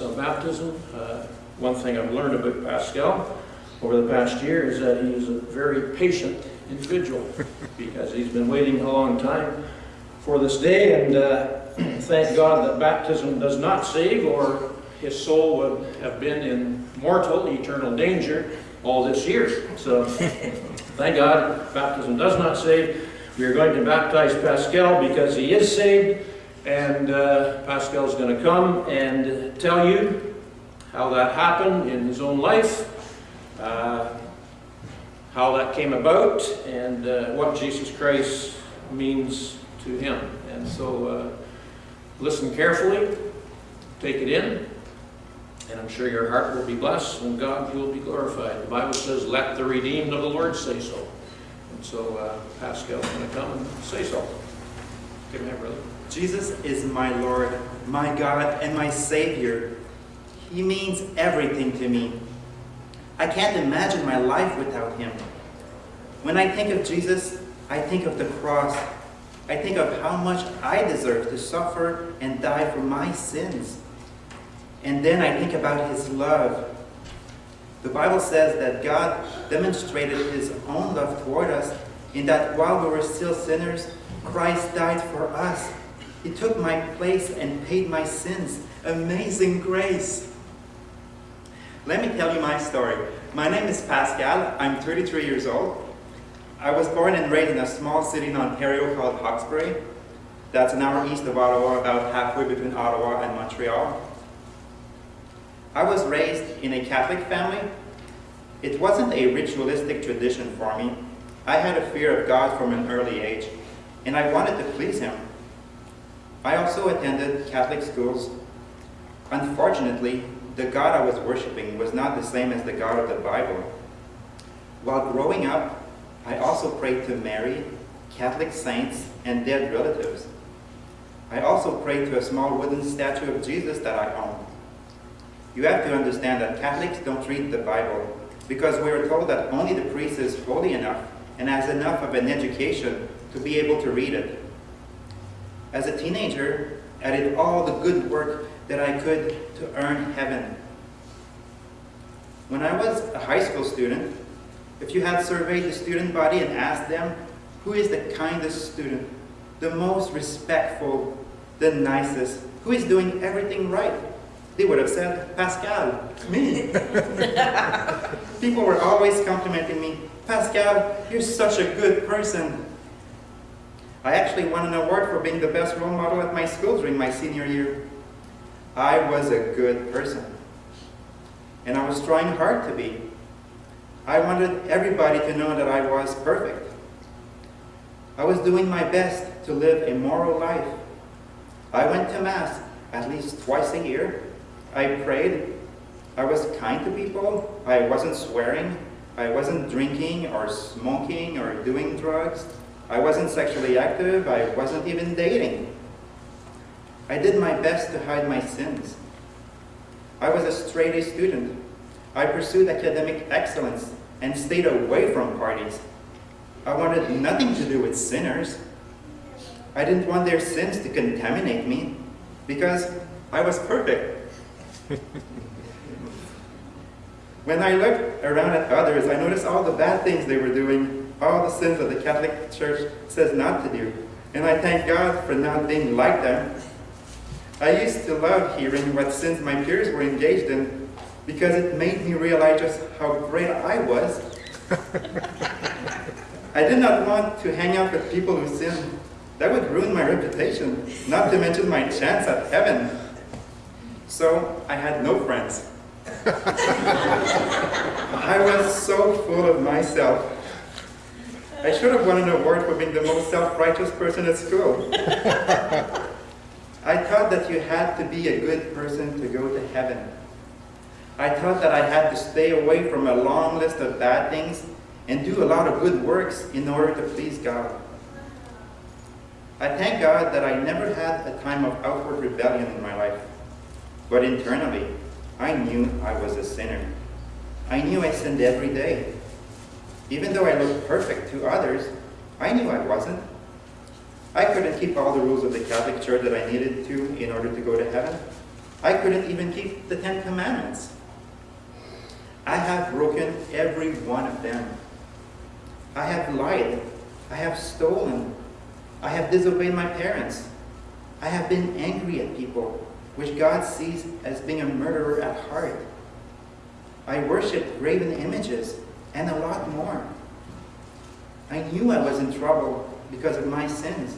of baptism. Uh, one thing I've learned about Pascal over the past year is that he is a very patient individual because he's been waiting a long time for this day and uh, thank God that baptism does not save or his soul would have been in mortal, eternal danger all this year. So thank God baptism does not save. We are going to baptize Pascal because he is saved and uh, Pascal is going to come and tell you how that happened in his own life, uh, how that came about, and uh, what Jesus Christ means to him. And so uh, listen carefully, take it in, and I'm sure your heart will be blessed and God will be glorified. The Bible says, let the redeemed of the Lord say so. And so uh, Pascal's going to come and say so. Give me brother. Jesus is my Lord, my God, and my Savior. He means everything to me. I can't imagine my life without Him. When I think of Jesus, I think of the cross. I think of how much I deserve to suffer and die for my sins. And then I think about His love. The Bible says that God demonstrated His own love toward us in that while we were still sinners, Christ died for us. He took my place and paid my sins. Amazing grace. Let me tell you my story. My name is Pascal. I'm 33 years old. I was born and raised in a small city in Ontario called Hawkesbury. That's an hour east of Ottawa, about halfway between Ottawa and Montreal. I was raised in a Catholic family. It wasn't a ritualistic tradition for me. I had a fear of God from an early age, and I wanted to please Him. I also attended Catholic schools. Unfortunately, the God I was worshiping was not the same as the God of the Bible. While growing up, I also prayed to Mary, Catholic saints, and dead relatives. I also prayed to a small wooden statue of Jesus that I owned. You have to understand that Catholics don't read the Bible because we are told that only the priest is holy enough and has enough of an education to be able to read it. As a teenager, I did all the good work that I could to earn heaven. When I was a high school student, if you had surveyed the student body and asked them, who is the kindest student, the most respectful, the nicest, who is doing everything right, they would have said, Pascal, me. People were always complimenting me, Pascal, you're such a good person. I actually won an award for being the best role model at my school during my senior year. I was a good person. And I was trying hard to be. I wanted everybody to know that I was perfect. I was doing my best to live a moral life. I went to Mass at least twice a year. I prayed. I was kind to people. I wasn't swearing. I wasn't drinking or smoking or doing drugs. I wasn't sexually active. I wasn't even dating. I did my best to hide my sins. I was a straight-A student. I pursued academic excellence and stayed away from parties. I wanted nothing to do with sinners. I didn't want their sins to contaminate me because I was perfect. when I looked around at others, I noticed all the bad things they were doing, all the sins that the Catholic Church says not to do. And I thank God for not being like them. I used to love hearing what sins my peers were engaged in because it made me realize just how great I was. I did not want to hang out with people who sin. That would ruin my reputation, not to mention my chance at heaven. So I had no friends. I was so full of myself. I should have won an award for being the most self-righteous person at school. I thought that you had to be a good person to go to heaven. I thought that I had to stay away from a long list of bad things and do a lot of good works in order to please God. I thank God that I never had a time of outward rebellion in my life, but internally, I knew I was a sinner. I knew I sinned every day. Even though I looked perfect to others, I knew I wasn't. I couldn't keep all the rules of the Catholic Church that I needed to in order to go to heaven. I couldn't even keep the Ten Commandments. I have broken every one of them. I have lied. I have stolen. I have disobeyed my parents. I have been angry at people, which God sees as being a murderer at heart. I worshiped graven images and a lot more. I knew I was in trouble because of my sins.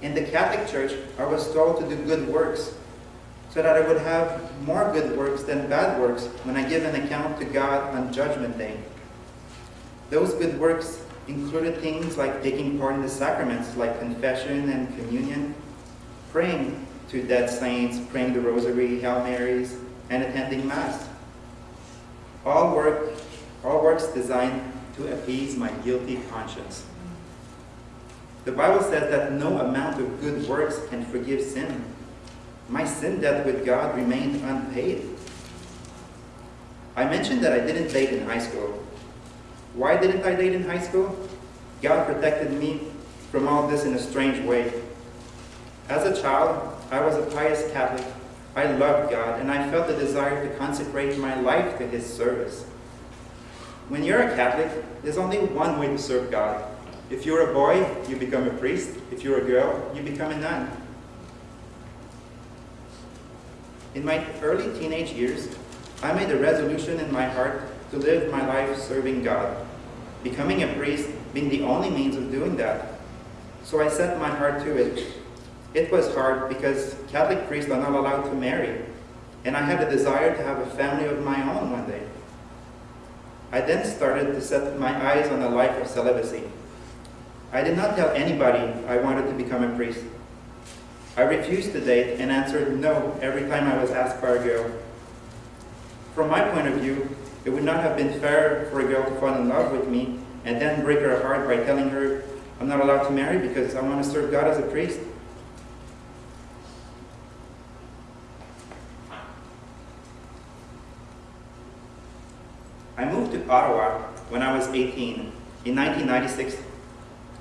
In the Catholic Church, I was told to do good works so that I would have more good works than bad works when I give an account to God on Judgment Day. Those good works included things like taking part in the sacraments like confession and communion, praying to dead saints, praying the rosary, Hail Marys, and attending Mass. All work, all works designed to appease my guilty conscience. The Bible says that no amount of good works can forgive sin. My sin debt with God remained unpaid. I mentioned that I didn't date in high school. Why didn't I date in high school? God protected me from all this in a strange way. As a child, I was a pious Catholic. I loved God, and I felt the desire to consecrate my life to His service. When you're a Catholic, there's only one way to serve God. If you're a boy, you become a priest. If you're a girl, you become a nun. In my early teenage years, I made a resolution in my heart to live my life serving God, becoming a priest being the only means of doing that. So I set my heart to it. It was hard because Catholic priests are not allowed to marry, and I had a desire to have a family of my own one day. I then started to set my eyes on a life of celibacy. I did not tell anybody I wanted to become a priest. I refused to date and answered no every time I was asked by a girl. From my point of view, it would not have been fair for a girl to fall in love with me and then break her heart by telling her I'm not allowed to marry because I want to serve God as a priest. I moved to Ottawa when I was 18 in 1996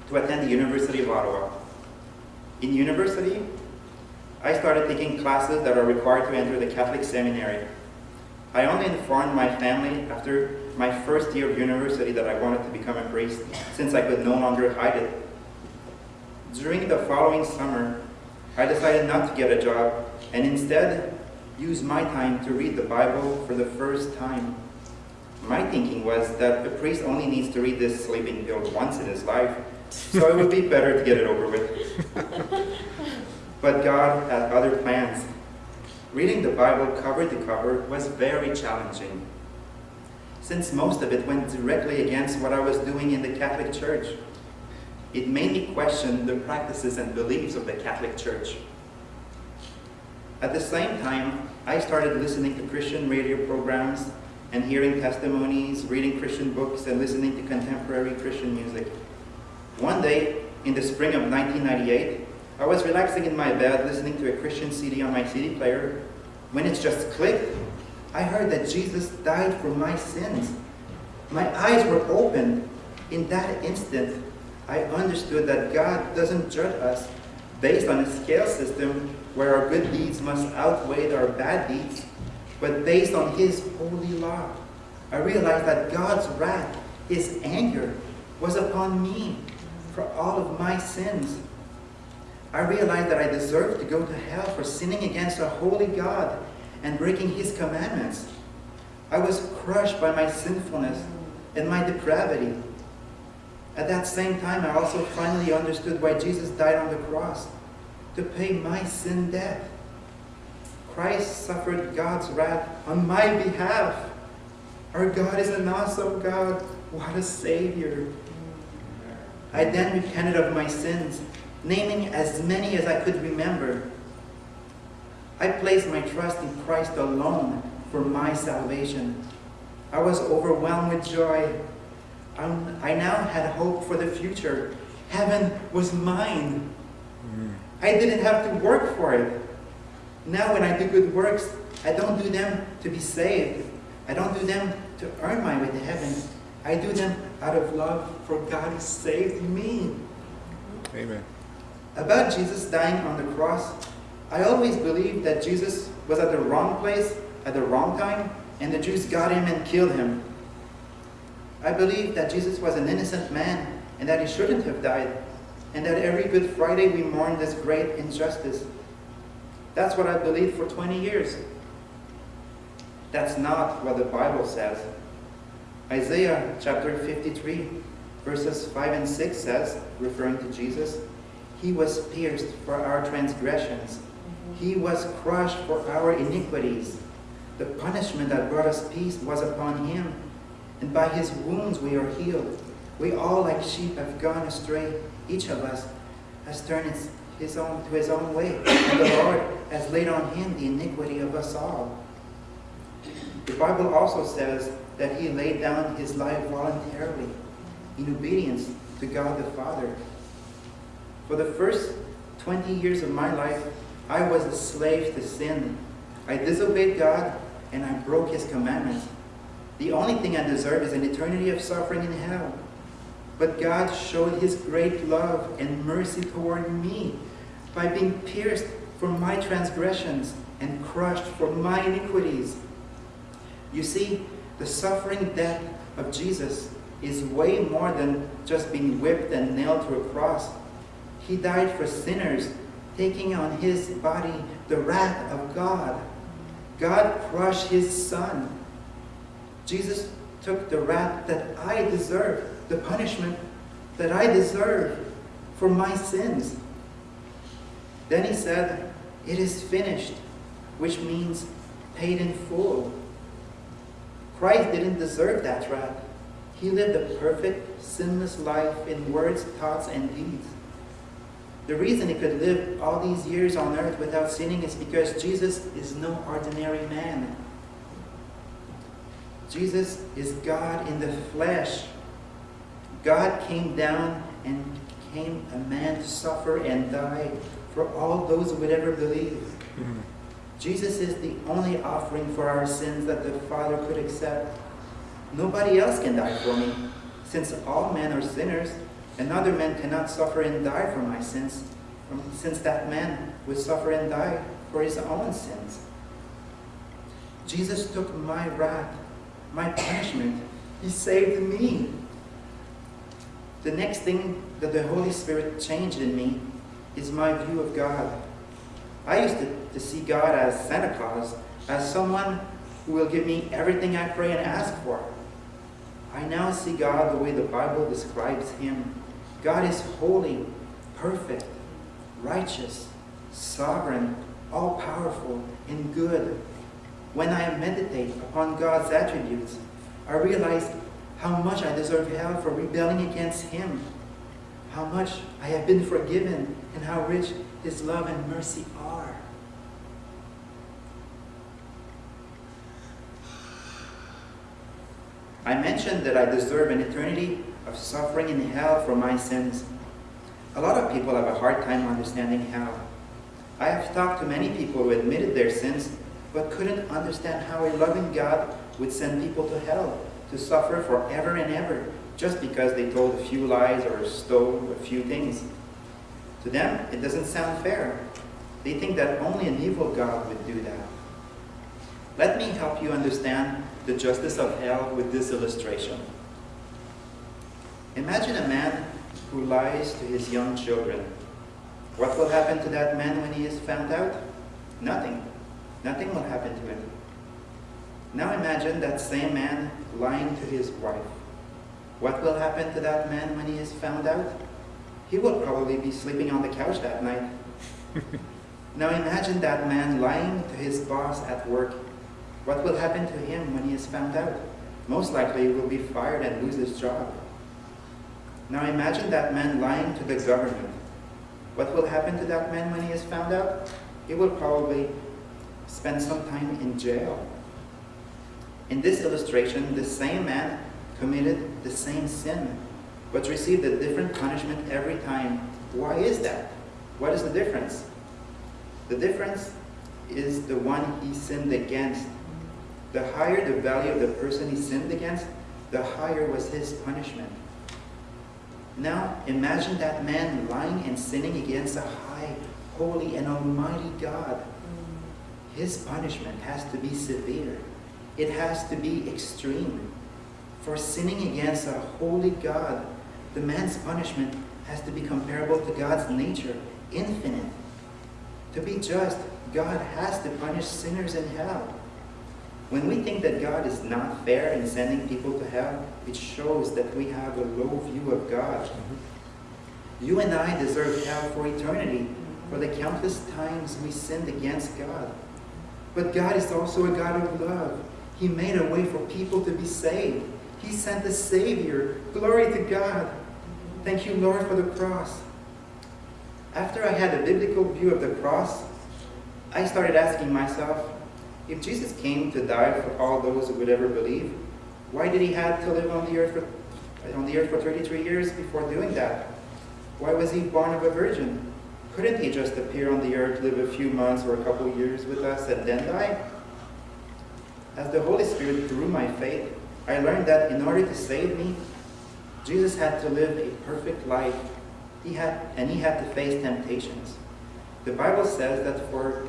to attend the University of Ottawa. In university, I started taking classes that are required to enter the Catholic seminary. I only informed my family after my first year of university that I wanted to become a priest, since I could no longer hide it. During the following summer, I decided not to get a job and instead use my time to read the Bible for the first time. My thinking was that a priest only needs to read this sleeping pill once in his life, so it would be better to get it over with. but God had other plans. Reading the Bible cover to cover was very challenging, since most of it went directly against what I was doing in the Catholic Church. It made me question the practices and beliefs of the Catholic Church. At the same time, I started listening to Christian radio programs and hearing testimonies, reading Christian books, and listening to contemporary Christian music. One day, in the spring of 1998, I was relaxing in my bed listening to a Christian CD on my CD player. When it just clicked, I heard that Jesus died for my sins. My eyes were opened. In that instant, I understood that God doesn't judge us based on a scale system where our good deeds must outweigh our bad deeds, but based on His holy law. I realized that God's wrath, His anger, was upon me for all of my sins. I realized that I deserved to go to hell for sinning against a holy God and breaking His commandments. I was crushed by my sinfulness and my depravity. At that same time, I also finally understood why Jesus died on the cross to pay my sin debt. Christ suffered God's wrath on my behalf. Our God is an awesome God. What a Savior. I then repented of my sins, naming as many as I could remember. I placed my trust in Christ alone for my salvation. I was overwhelmed with joy. Um, I now had hope for the future. Heaven was mine. I didn't have to work for it. Now when I do good works, I don't do them to be saved. I don't do them to earn my way to heaven. I do them out of love for God who saved me. Amen. About Jesus dying on the cross, I always believed that Jesus was at the wrong place at the wrong time, and the Jews got him and killed him. I believe that Jesus was an innocent man and that he shouldn't have died, and that every Good Friday we mourn this great injustice. That's what I believed for 20 years. That's not what the Bible says. Isaiah chapter 53, verses 5 and 6 says, referring to Jesus, He was pierced for our transgressions, He was crushed for our iniquities. The punishment that brought us peace was upon Him, and by His wounds we are healed. We all, like sheep, have gone astray. Each of us has turned his, his own, to his own way, and the Lord has laid on Him the iniquity of us all. The Bible also says that he laid down his life voluntarily in obedience to God the Father. For the first 20 years of my life, I was a slave to sin. I disobeyed God and I broke his commandments. The only thing I deserve is an eternity of suffering in hell. But God showed his great love and mercy toward me by being pierced for my transgressions and crushed for my iniquities. You see, the suffering death of Jesus is way more than just being whipped and nailed to a cross. He died for sinners, taking on his body the wrath of God. God crushed his son. Jesus took the wrath that I deserve, the punishment that I deserve for my sins. Then he said, It is finished, which means paid in full. Christ didn't deserve that wrath. He lived a perfect, sinless life in words, thoughts, and deeds. The reason he could live all these years on earth without sinning is because Jesus is no ordinary man. Jesus is God in the flesh. God came down and became a man to suffer and die for all those who would ever believe. Mm-hmm. Jesus is the only offering for our sins that the Father could accept. Nobody else can die for me, since all men are sinners. Another man cannot suffer and die for my sins, since that man would suffer and die for his own sins. Jesus took my wrath, my punishment. He saved me. The next thing that the Holy Spirit changed in me is my view of God. I used to, to see God as Santa Claus, as someone who will give me everything I pray and ask for. I now see God the way the Bible describes him. God is holy, perfect, righteous, sovereign, all-powerful, and good. When I meditate upon God's attributes, I realize how much I deserve hell for rebelling against him, how much I have been forgiven, and how rich his love and mercy are. I mentioned that I deserve an eternity of suffering in hell for my sins. A lot of people have a hard time understanding hell. I have talked to many people who admitted their sins but couldn't understand how a loving God would send people to hell to suffer forever and ever just because they told a few lies or stole a few things. To them, it doesn't sound fair. They think that only an evil God would do that. Let me help you understand the justice of hell with this illustration. Imagine a man who lies to his young children. What will happen to that man when he is found out? Nothing. Nothing will happen to him. Now imagine that same man lying to his wife. What will happen to that man when he is found out? He will probably be sleeping on the couch that night. now imagine that man lying to his boss at work. What will happen to him when he is found out? Most likely he will be fired and lose his job. Now imagine that man lying to the government. What will happen to that man when he is found out? He will probably spend some time in jail. In this illustration, the same man committed the same sin, but received a different punishment every time. Why is that? What is the difference? The difference is the one he sinned against. The higher the value of the person he sinned against, the higher was his punishment. Now imagine that man lying and sinning against a high, holy, and almighty God. His punishment has to be severe. It has to be extreme. For sinning against a holy God, the man's punishment has to be comparable to God's nature, infinite. To be just, God has to punish sinners in hell. When we think that God is not fair in sending people to hell, it shows that we have a low view of God. You and I deserve hell for eternity, for the countless times we sinned against God. But God is also a God of love. He made a way for people to be saved. He sent a Savior. Glory to God. Thank you, Lord, for the cross. After I had a biblical view of the cross, I started asking myself, if Jesus came to die for all those who would ever believe, why did he have to live on the earth for, on the earth for 33 years before doing that? Why was he born of a virgin? Couldn't he just appear on the earth, live a few months or a couple years with us, and then die? As the Holy Spirit grew my faith, I learned that in order to save me, Jesus had to live a perfect life. He had, and he had to face temptations. The Bible says that for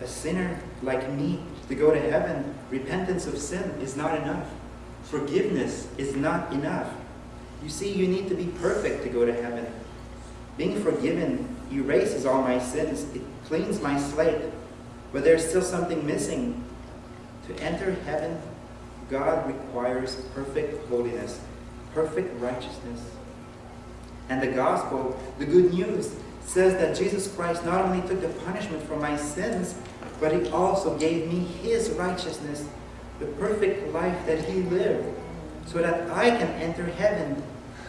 a sinner like me to go to heaven, repentance of sin is not enough. Forgiveness is not enough. You see, you need to be perfect to go to heaven. Being forgiven erases all my sins. It cleans my slate. But there's still something missing. To enter heaven, God requires perfect holiness, perfect righteousness. And the gospel, the good news, says that Jesus Christ not only took the punishment for my sins, but he also gave me his righteousness, the perfect life that he lived, so that I can enter heaven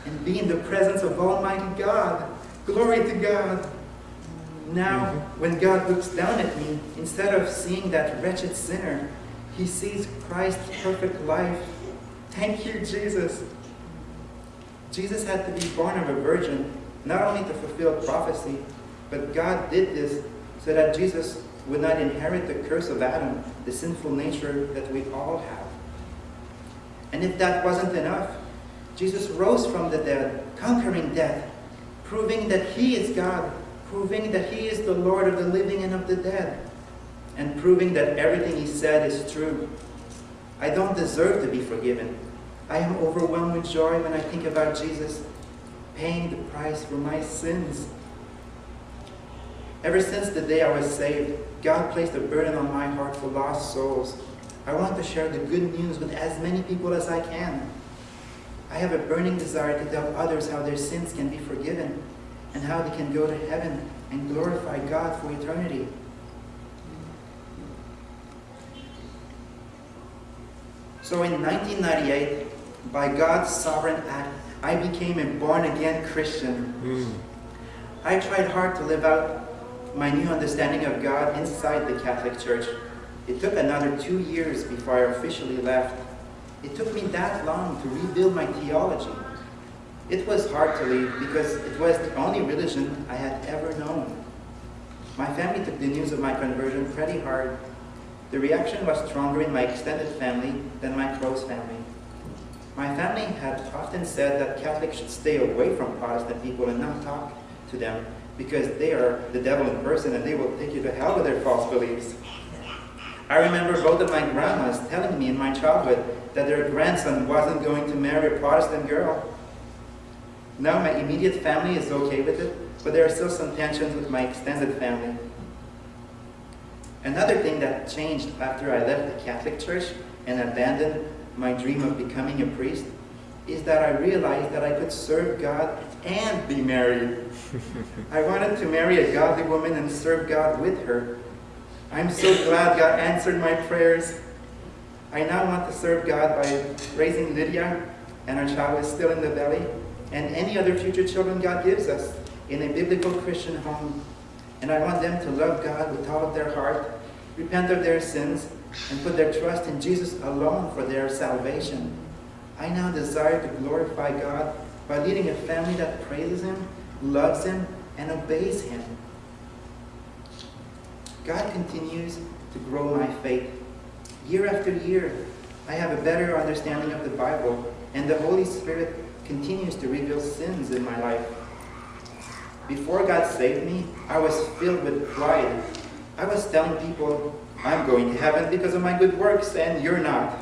and be in the presence of Almighty God. Glory to God. Now, mm-hmm. when God looks down at me, instead of seeing that wretched sinner, he sees Christ's perfect life. Thank you, Jesus. Jesus had to be born of a virgin, not only to fulfill prophecy, but God did this so that Jesus would not inherit the curse of Adam, the sinful nature that we all have. And if that wasn't enough, Jesus rose from the dead, conquering death, proving that he is God, proving that he is the Lord of the living and of the dead, and proving that everything he said is true. I don't deserve to be forgiven. I am overwhelmed with joy when I think about Jesus paying the price for my sins. Ever since the day I was saved, God placed a burden on my heart for lost souls. I want to share the good news with as many people as I can. I have a burning desire to tell others how their sins can be forgiven and how they can go to heaven and glorify God for eternity. So in 1998, by God's sovereign act, I became a born-again Christian. Mm. I tried hard to live out my new understanding of God inside the Catholic Church. It took another two years before I officially left. It took me that long to rebuild my theology. It was hard to leave because it was the only religion I had ever known. My family took the news of my conversion pretty hard. The reaction was stronger in my extended family than my close family. My family had often said that Catholics should stay away from Protestant people and not talk to them because they are the devil in person and they will take you to hell with their false beliefs. I remember both of my grandmas telling me in my childhood that their grandson wasn't going to marry a Protestant girl. Now my immediate family is okay with it, but there are still some tensions with my extended family. Another thing that changed after I left the Catholic Church and abandoned my dream of becoming a priest is that I realized that I could serve God and be married. I wanted to marry a godly woman and serve God with her. I'm so glad God answered my prayers. I now want to serve God by raising Lydia, and our child is still in the belly, and any other future children God gives us in a biblical Christian home. And I want them to love God with all of their heart, repent of their sins, and put their trust in Jesus alone for their salvation. I now desire to glorify God by leading a family that praises Him, loves Him, and obeys Him. God continues to grow my faith. Year after year, I have a better understanding of the Bible, and the Holy Spirit continues to reveal sins in my life. Before God saved me, I was filled with pride. I was telling people, I'm going to heaven because of my good works, and you're not.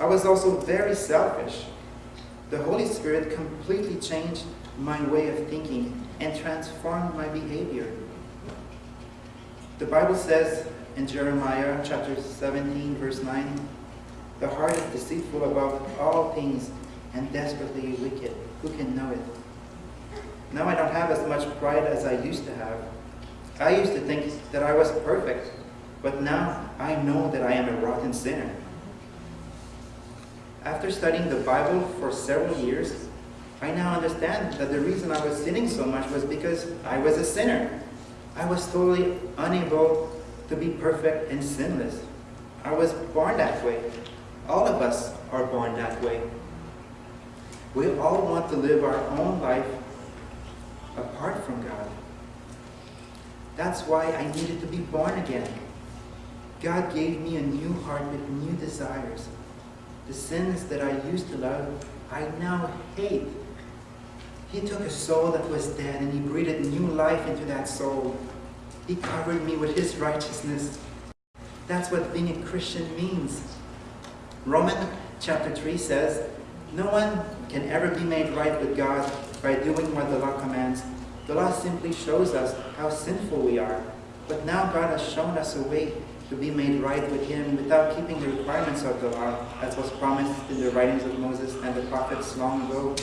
I was also very selfish. The Holy Spirit completely changed my way of thinking and transformed my behavior. The Bible says in Jeremiah chapter 17, verse 9, The heart is deceitful above all things and desperately wicked. Who can know it? Now I don't have as much pride as I used to have. I used to think that I was perfect, but now I know that I am a rotten sinner. After studying the Bible for several years, I now understand that the reason I was sinning so much was because I was a sinner. I was totally unable to be perfect and sinless. I was born that way. All of us are born that way. We all want to live our own life apart from God. That's why I needed to be born again. God gave me a new heart with new desires. The sins that I used to love, I now hate. He took a soul that was dead and he breathed new life into that soul. He covered me with his righteousness. That's what being a Christian means. Romans chapter 3 says, No one can ever be made right with God by doing what the law commands. The law simply shows us how sinful we are. But now God has shown us a way to be made right with Him without keeping the requirements of the law, as was promised in the writings of Moses and the prophets long ago.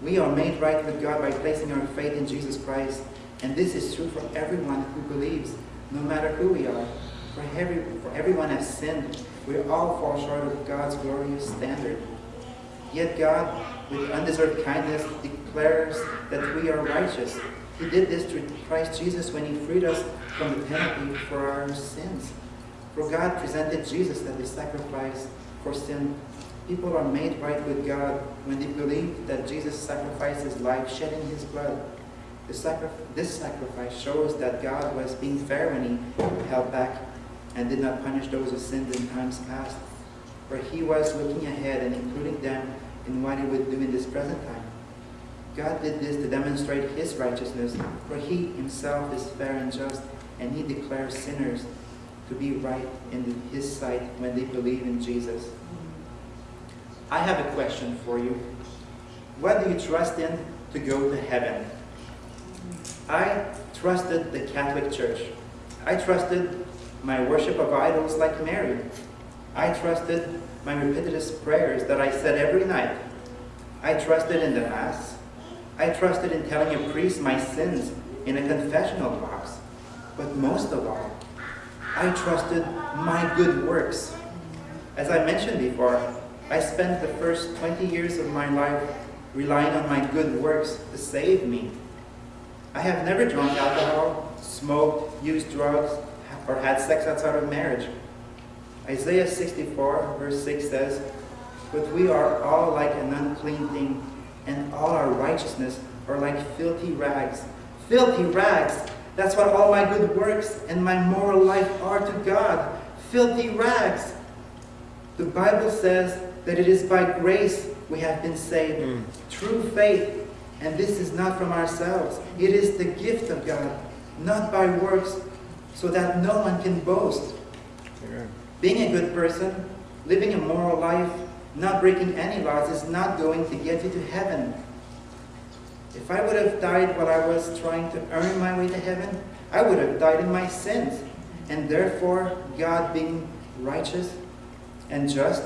We are made right with God by placing our faith in Jesus Christ, and this is true for everyone who believes, no matter who we are. For, every, for everyone has sinned. We all fall short of God's glorious standard. Yet God, with undeserved kindness, declares that we are righteous. He did this through Christ Jesus when He freed us from the penalty for our sins. For God presented Jesus as a sacrifice for sin. People are made right with God when they believe that Jesus sacrificed His life, shedding His blood. Sacri this sacrifice shows that God was being fair when He held back and did not punish those who sinned in times past. For He was looking ahead and including them in what He would do in this present time. God did this to demonstrate His righteousness, for He Himself is fair and just, and He declares sinners to be right in His sight when they believe in Jesus. I have a question for you. What do you trust in to go to heaven? I trusted the Catholic Church. I trusted my worship of idols like Mary. I trusted my repetitious prayers that I said every night. I trusted in the Mass. I trusted in telling a priest my sins in a confessional box. But most of all, I trusted my good works. As I mentioned before, I spent the first 20 years of my life relying on my good works to save me. I have never drunk alcohol, smoked, used drugs, or had sex outside of marriage. Isaiah 64 verse 6 says, But we are all like an unclean thing, and all our righteousness are like filthy rags. Filthy rags! That's what all my good works and my moral life are to God. Filthy rags! The Bible says that it is by grace we have been saved, mm. through faith, and this is not from ourselves. It is the gift of God, not by works, so that no one can boast. Amen. Being a good person, living a moral life, not breaking any laws is not going to get you to heaven. If I would have died while I was trying to earn my way to heaven, I would have died in my sins. And therefore, God being righteous and just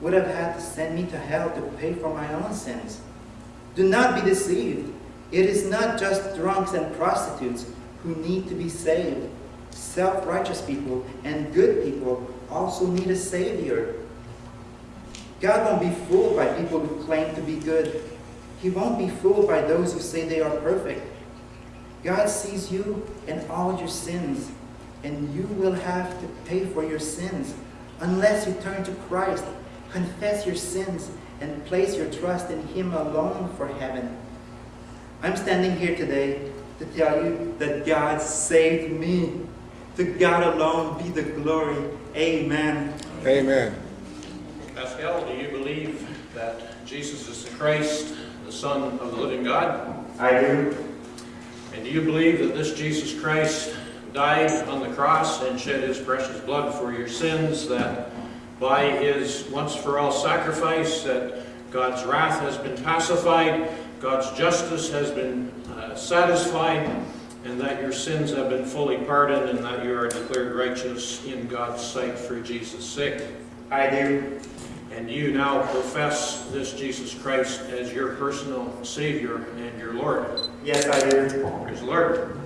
would have had to send me to hell to pay for my own sins. Do not be deceived. It is not just drunks and prostitutes who need to be saved. Self-righteous people and good people also need a Savior. God won't be fooled by people who claim to be good. He won't be fooled by those who say they are perfect. God sees you and all your sins, and you will have to pay for your sins unless you turn to Christ, confess your sins, and place your trust in Him alone for heaven. I'm standing here today to tell you that God saved me. To God alone be the glory. Amen. Amen. Pascal, do you believe that Jesus is the Christ, the Son of the living God? I do. And do you believe that this Jesus Christ died on the cross and shed his precious blood for your sins, that by his once-for-all sacrifice that God's wrath has been pacified, God's justice has been uh, satisfied, and that your sins have been fully pardoned, and that you are declared righteous in God's sight for Jesus' sake? I do. And you now profess this Jesus Christ as your personal Savior and your Lord. Yes, I do. Praise the Lord.